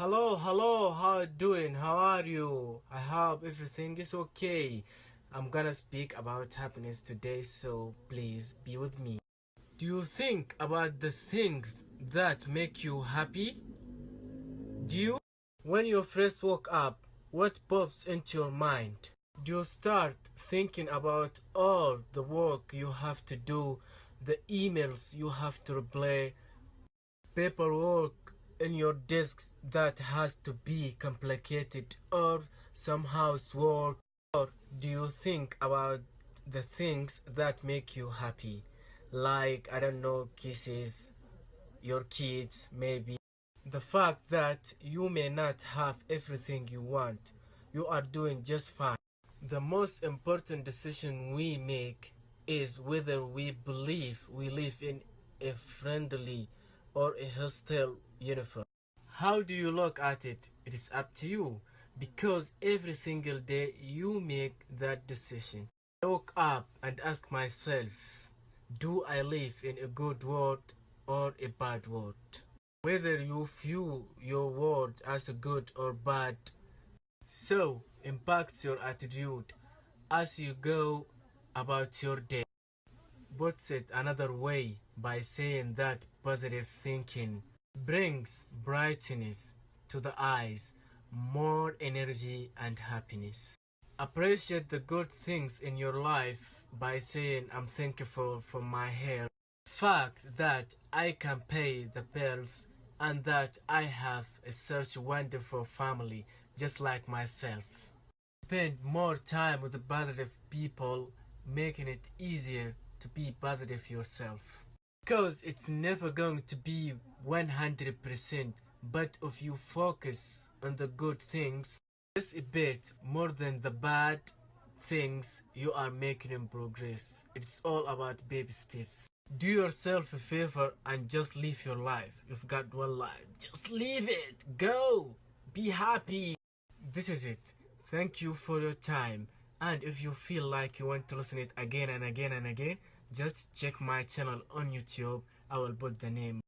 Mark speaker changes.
Speaker 1: Hello, hello, how you doing? How are you? I hope everything is okay. I'm gonna speak about happiness today, so please be with me. Do you think about the things that make you happy? Do you? When you first woke up, what pops into your mind? Do you start thinking about all the work you have to do, the emails you have to reply, paperwork in your desk that has to be complicated or some housework? Or do you think about the things that make you happy? Like, I don't know, kisses, your kids, maybe. The fact that you may not have everything you want, you are doing just fine. The most important decision we make is whether we believe we live in a friendly or a hostile universe. How do you look at it? It is up to you because every single day you make that decision. I woke up and ask myself, do I live in a good world or a bad world? Whether you view your world as a good or bad, so impacts your attitude as you go about your day. Puts it another way by saying that positive thinking brings brightness to the eyes, more energy and happiness. Appreciate the good things in your life by saying I'm thankful for my health, fact that I can pay the bills and that I have a such wonderful family just like myself. Spend more time with positive people making it easier to be positive yourself. Because it's never going to be 100%, but if you focus on the good things, just a bit more than the bad things, you are making in progress. It's all about baby steps. Do yourself a favor and just live your life. You've got one life. Just live it. Go. Be happy. This is it. Thank you for your time. And if you feel like you want to listen it again and again and again, just check my channel on YouTube. I will put the name